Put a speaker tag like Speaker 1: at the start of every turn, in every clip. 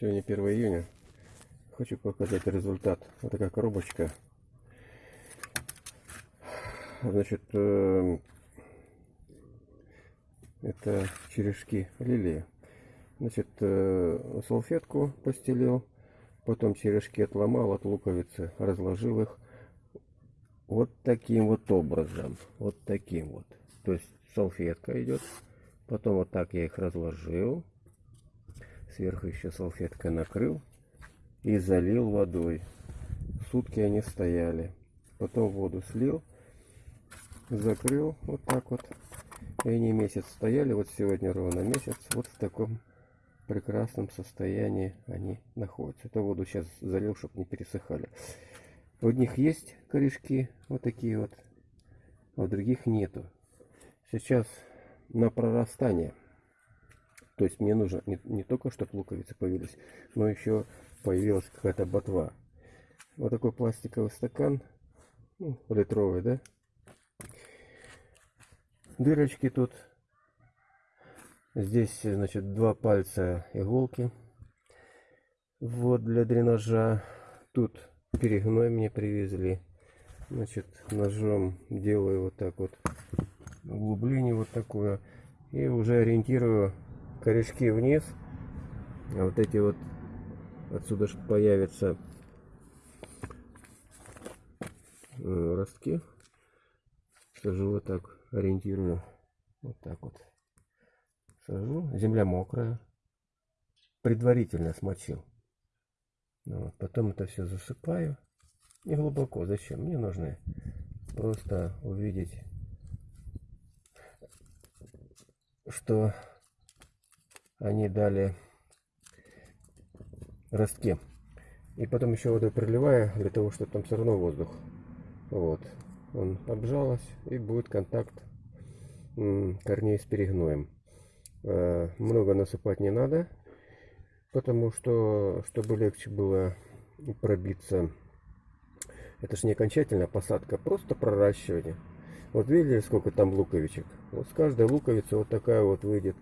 Speaker 1: Сегодня 1 июня. Хочу показать результат. Вот такая коробочка. Значит, э, это черешки лилии. Значит, э, салфетку постелил, потом черешки отломал от луковицы, разложил их вот таким вот образом. Вот таким вот. То есть салфетка идет. Потом вот так я их разложил. Сверху еще салфеткой накрыл и залил водой. Сутки они стояли. Потом воду слил, закрыл вот так вот. И они месяц стояли, вот сегодня ровно месяц. Вот в таком прекрасном состоянии они находятся. Это воду сейчас залил, чтобы не пересыхали. У них есть корешки, вот такие вот, а у других нету. Сейчас на прорастание. То есть мне нужно не, не только, чтобы луковицы появились, но еще появилась какая-то ботва. Вот такой пластиковый стакан, ну, литровый, да? Дырочки тут. Здесь, значит, два пальца иголки. Вот для дренажа. Тут перегной мне привезли. Значит, ножом делаю вот так вот углубление вот такое. И уже ориентирую корешки вниз. А вот эти вот отсюда появятся э, ростки. Сажу вот так, ориентирую. Вот так вот. Сажу. Земля мокрая. Предварительно смочил. Ну вот. Потом это все засыпаю. Не глубоко. Зачем? Мне нужно просто увидеть, что они дали ростки. И потом еще водой проливаю, для того, чтобы там все равно воздух. Вот. Он обжалась и будет контакт корней с перегноем. Э, много насыпать не надо, потому что, чтобы легче было пробиться, это же не окончательная посадка, просто проращивание. Вот видели, сколько там луковичек? Вот с каждой луковицы вот такая вот выйдет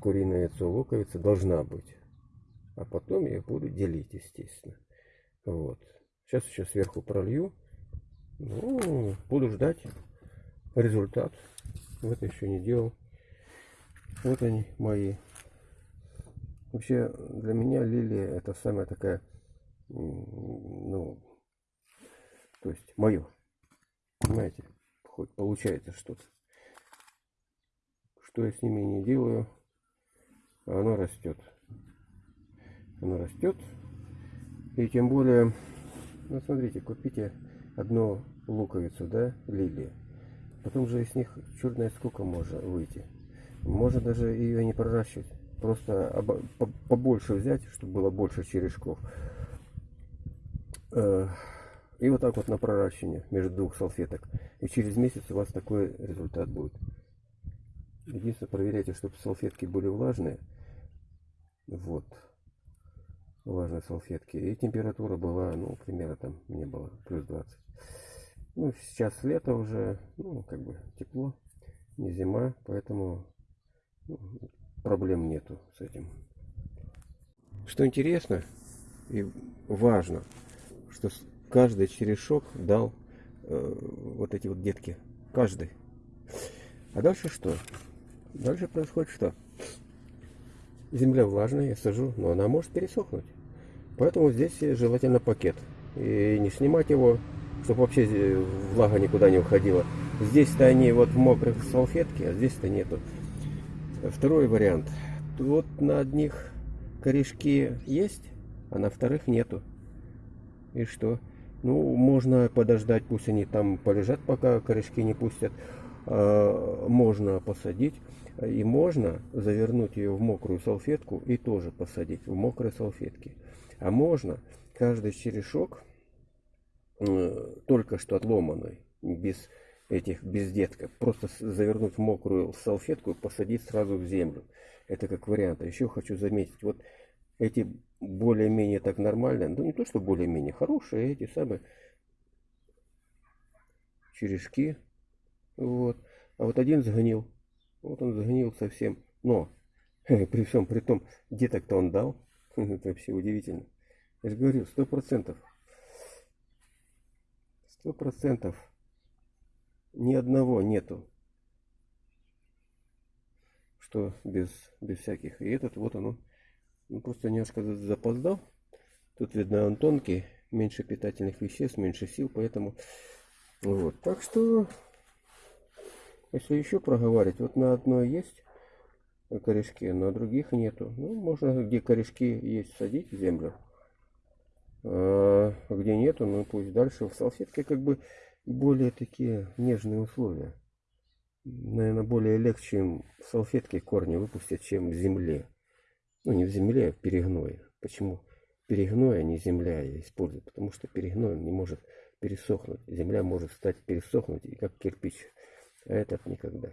Speaker 1: куриное яйцо луковица должна быть. А потом я буду делить, естественно. Вот. Сейчас еще сверху пролью. Ну, буду ждать результат. Вот еще не делал. Вот они мои. Вообще, для меня лилия это самая такая, ну, то есть мое. Понимаете? Хоть получается что-то. Что я с ними не делаю, оно растет. Оно растет. И тем более, ну смотрите, купите одну луковицу, да, лилии. Потом же из них черт знает сколько может выйти. Можно даже ее не проращивать. Просто побольше взять, чтобы было больше черешков. Э, и вот так вот на проращивание между двух салфеток. И через месяц у вас такой результат будет. Единственное, проверяйте, чтобы салфетки были влажные. Вот. Влажные салфетки. И температура была, ну, примерно там не было, плюс 20. Ну, сейчас лето уже, ну, как бы тепло, не зима, поэтому ну, проблем нету с этим. Что интересно и важно, что каждый черешок дал э, вот эти вот детки. Каждый. А дальше что? Дальше происходит что? Земля влажная, я сажу, но она может пересохнуть. Поэтому здесь желательно пакет. И не снимать его, чтобы вообще влага никуда не уходила. Здесь-то они вот в мокрых салфетке, а здесь-то нету. Второй вариант. Вот на одних корешки есть, а на вторых нету. И что? Ну, можно подождать, пусть они там полежат, пока корешки не пустят. А, можно посадить. И можно завернуть ее в мокрую салфетку и тоже посадить в мокрой салфетке. А можно каждый черешок, э, только что отломанный, без этих, без детков, просто завернуть в мокрую салфетку и посадить сразу в землю. Это как вариант. А еще хочу заметить, вот эти более-менее так нормально, ну не то, что более-менее хорошие, эти самые черешки, вот. А вот один сгнил, вот он сгнил совсем, но при всем при том, деток-то он дал, Это вообще удивительно. Я же говорю, сто процентов. Сто процентов. Ни одного нету. Что без, без всяких. И этот вот оно. Ну, просто немножко запоздал. Тут видно он тонкий. Меньше питательных веществ, меньше сил. Поэтому вот. Так что, если еще проговаривать, вот на одной есть корешки, на других нету. Ну, можно где корешки есть садить в землю. А где нету, ну пусть дальше. В салфетке как бы более такие нежные условия. Наверное, более легче им в салфетке корни выпустить, чем в земле. Ну, не в земле, а в перегное. Почему перегной, а не земля я использую? Потому что перегной не может пересохнуть. Земля может стать пересохнуть, и как кирпич. А этот никогда.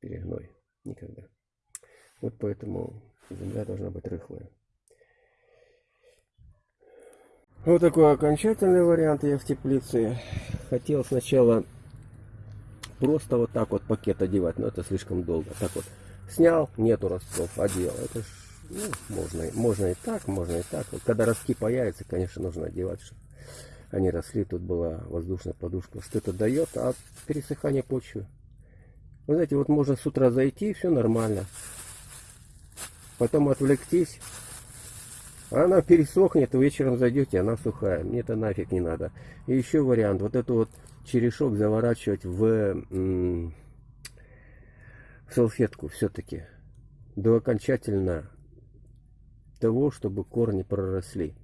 Speaker 1: Перегной. Никогда. Вот поэтому земля должна быть рыхлая. Вот такой окончательный вариант я в теплице. Хотел сначала просто вот так вот пакет одевать, но это слишком долго. Так вот снял, нету ростов, одел. Это ж, ну, можно, можно и так, можно и так. Вот когда ростки появятся, конечно, нужно одевать, чтобы они росли. Тут была воздушная подушка. Что это дает? А пересыхание почвы. Вы знаете, вот можно с утра зайти, все нормально. Потом отвлектись. Она пересохнет, вечером зайдете, она сухая. Мне это нафиг не надо. И еще вариант. Вот эту вот черешок заворачивать в, в салфетку все-таки. До окончательно того, чтобы корни проросли.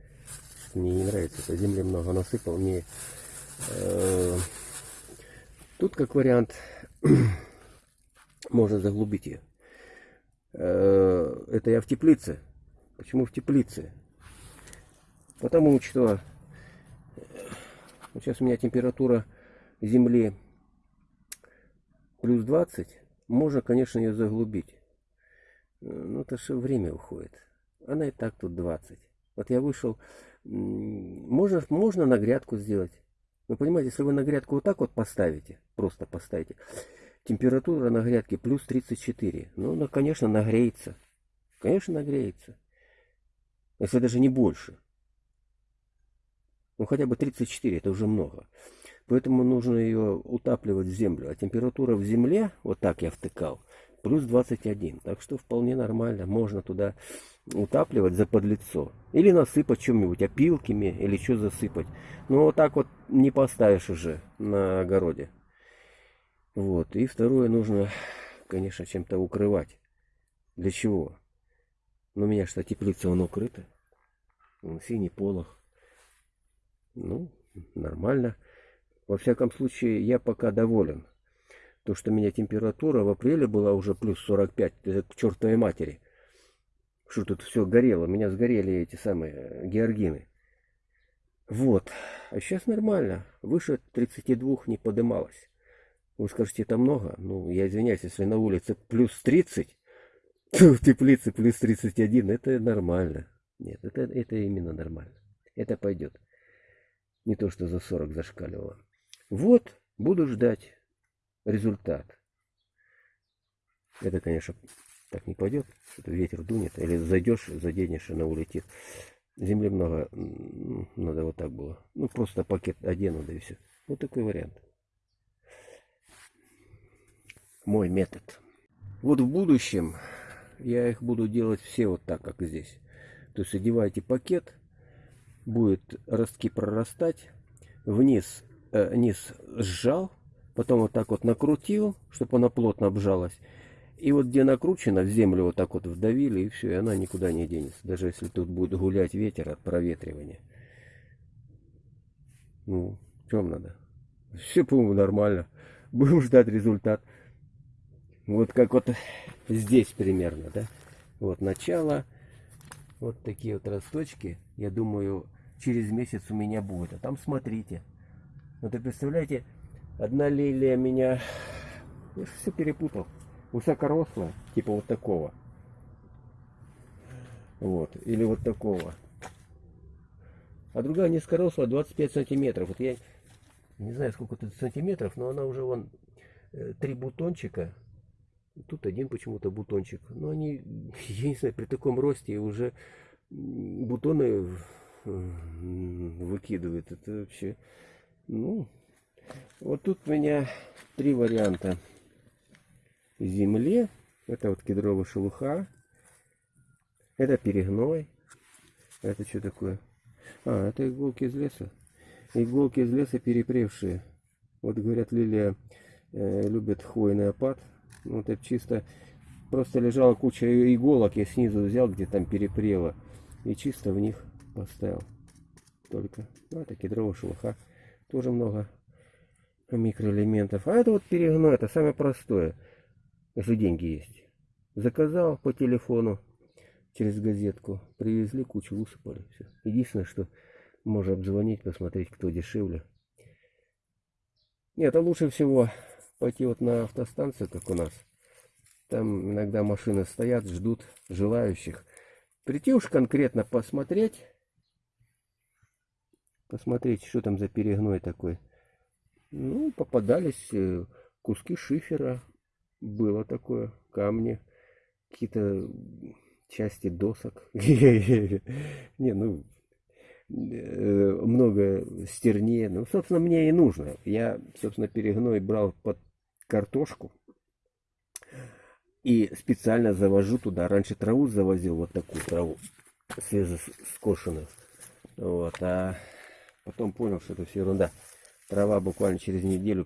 Speaker 1: Мне не нравится, это земли много насыпал. Мне, э, тут как вариант можно заглубить ее. Э, это я в теплице. Почему в теплице? Потому что вот сейчас у меня температура земли плюс 20. Можно, конечно, ее заглубить. Но это же время уходит. Она и так тут 20. Вот я вышел, можно, можно на грядку сделать. Вы понимаете, если вы на грядку вот так вот поставите, просто поставите, температура на грядке плюс 34. Ну, она, конечно, нагреется. Конечно, нагреется. Если даже не больше. Ну, хотя бы 34, это уже много. Поэтому нужно ее утапливать в землю. А температура в земле, вот так я втыкал, плюс 21. Так что вполне нормально. Можно туда утапливать за подлицо. Или насыпать чем-нибудь, опилками, или что засыпать. Но вот так вот не поставишь уже на огороде. Вот. И второе, нужно, конечно, чем-то укрывать. Для чего? Ну, у меня что, теплица, он укрыта. Синий полох. Ну, нормально. Во всяком случае, я пока доволен. То, что у меня температура в апреле была уже плюс 45, это к чертовой матери. Что тут все горело, у меня сгорели эти самые э, георгины. Вот. А сейчас нормально. Выше 32 не подымалось. Вы скажете, это много? Ну, я извиняюсь, если на улице плюс 30, то в теплице плюс 31, это нормально. Нет, это, это именно нормально. Это пойдет. Не то, что за 40 зашкаливало. Вот, буду ждать результат. Это, конечно, так не пойдет. Что-то ветер дунет. Или зайдешь, заденешь, она улетит. Земли много. Надо вот так было. Ну, просто пакет одену, да и все. Вот такой вариант. Мой метод. Вот в будущем я их буду делать все вот так, как здесь. То есть одеваете пакет, будет ростки прорастать, вниз, э, низ сжал, потом вот так вот накрутил, чтобы она плотно обжалась. И вот где накручено, в землю вот так вот вдавили, и все, и она никуда не денется. Даже если тут будет гулять ветер от проветривания. Ну, чем надо? Все, по-моему, нормально. Будем ждать результат. Вот как вот здесь примерно, да? Вот начало. Вот такие вот росточки. Я думаю, через месяц у меня будет. А там смотрите. Вот вы представляете, одна лилия меня... Я все перепутал. Высокорослая, типа вот такого. Вот. Или вот такого. А другая низкорослая 25 сантиметров. Вот я не знаю, сколько тут сантиметров, но она уже вон э, три бутончика Тут один почему-то бутончик. Но они, я не знаю, при таком росте уже бутоны м, выкидывает. Это вообще, ну, вот тут у меня три варианта земле. Это вот кедровая шелуха. Это перегной. Это что такое? А, это иголки из леса. Иголки из леса перепревшие. Вот говорят, лилия э, любит хвойный опад. Ну, Вот это чисто просто лежала куча иголок, я снизу взял, где там перепрело. И чисто в них поставил. Только. Ну, это кедровая шелуха. Тоже много микроэлементов. А это вот перегной, это самое простое. Если деньги есть. Заказал по телефону через газетку. Привезли, кучу высыпали. Все. Единственное, что можно обзвонить, посмотреть, кто дешевле. Нет, а лучше всего пойти вот на автостанцию, как у нас. Там иногда машины стоят, ждут желающих. Прийти уж конкретно посмотреть. Посмотреть, что там за перегной такой. Ну, попадались э, куски шифера. Было такое. Камни. Какие-то части досок. Не, ну, э, много стернее. Ну, собственно, мне и нужно. Я, собственно, перегной брал под картошку. И специально завожу туда. Раньше траву завозил, вот такую траву, свежескошенную. Вот, а потом понял, что это все ерунда. Трава буквально через неделю